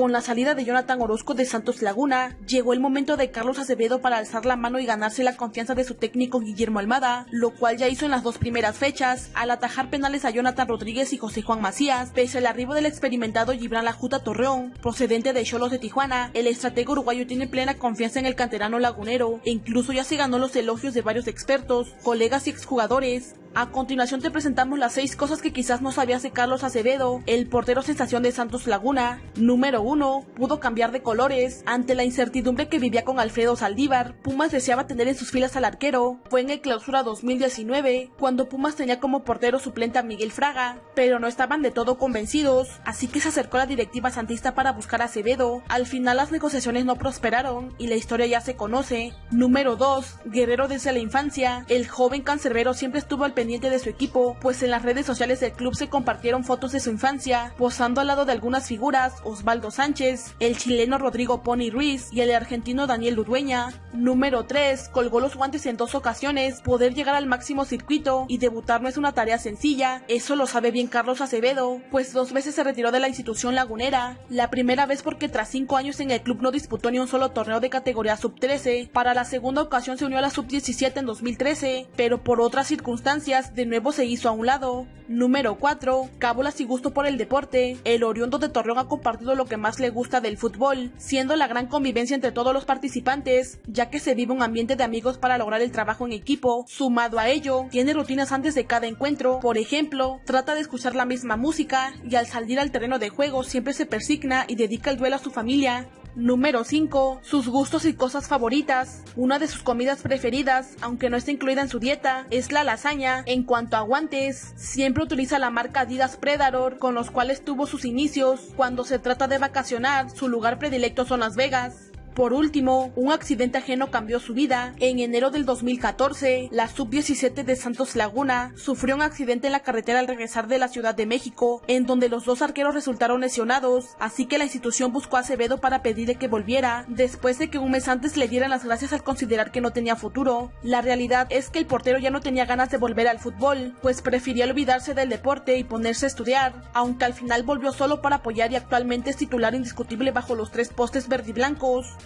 Con la salida de Jonathan Orozco de Santos Laguna, llegó el momento de Carlos Acevedo para alzar la mano y ganarse la confianza de su técnico Guillermo Almada, lo cual ya hizo en las dos primeras fechas, al atajar penales a Jonathan Rodríguez y José Juan Macías, pese al arribo del experimentado Gibran Lajuta Torreón, procedente de Cholos de Tijuana, el estratego uruguayo tiene plena confianza en el canterano lagunero, e incluso ya se ganó los elogios de varios expertos, colegas y exjugadores, a continuación te presentamos las 6 cosas que quizás no sabías de Carlos Acevedo, el portero sensación de Santos Laguna. Número 1. Pudo cambiar de colores. Ante la incertidumbre que vivía con Alfredo Saldívar, Pumas deseaba tener en sus filas al arquero. Fue en el clausura 2019, cuando Pumas tenía como portero suplente a Miguel Fraga, pero no estaban de todo convencidos, así que se acercó a la directiva santista para buscar a Acevedo. Al final las negociaciones no prosperaron y la historia ya se conoce. Número 2. Guerrero desde la infancia. El joven cancerbero siempre estuvo al pendiente de su equipo, pues en las redes sociales del club se compartieron fotos de su infancia, posando al lado de algunas figuras, Osvaldo Sánchez, el chileno Rodrigo Pony Ruiz y el argentino Daniel Urueña. Número 3. Colgó los guantes en dos ocasiones, poder llegar al máximo circuito y debutar no es una tarea sencilla, eso lo sabe bien Carlos Acevedo, pues dos veces se retiró de la institución lagunera, la primera vez porque tras cinco años en el club no disputó ni un solo torneo de categoría sub-13, para la segunda ocasión se unió a la sub-17 en 2013, pero por otras circunstancias de nuevo se hizo a un lado. Número 4. Cábulas y gusto por el deporte. El oriundo de Torreón ha compartido lo que más le gusta del fútbol, siendo la gran convivencia entre todos los participantes, ya que se vive un ambiente de amigos para lograr el trabajo en equipo. Sumado a ello, tiene rutinas antes de cada encuentro. Por ejemplo, trata de escuchar la misma música y al salir al terreno de juego siempre se persigna y dedica el duelo a su familia. Número 5. Sus gustos y cosas favoritas. Una de sus comidas preferidas, aunque no está incluida en su dieta, es la lasaña. En cuanto a guantes, siempre utiliza la marca Adidas Predator, con los cuales tuvo sus inicios. Cuando se trata de vacacionar, su lugar predilecto son Las Vegas. Por último, un accidente ajeno cambió su vida. En enero del 2014, la sub-17 de Santos Laguna sufrió un accidente en la carretera al regresar de la Ciudad de México, en donde los dos arqueros resultaron lesionados, así que la institución buscó a Acevedo para pedirle que volviera, después de que un mes antes le dieran las gracias al considerar que no tenía futuro. La realidad es que el portero ya no tenía ganas de volver al fútbol, pues prefería olvidarse del deporte y ponerse a estudiar, aunque al final volvió solo para apoyar y actualmente es titular indiscutible bajo los tres postes verdiblancos.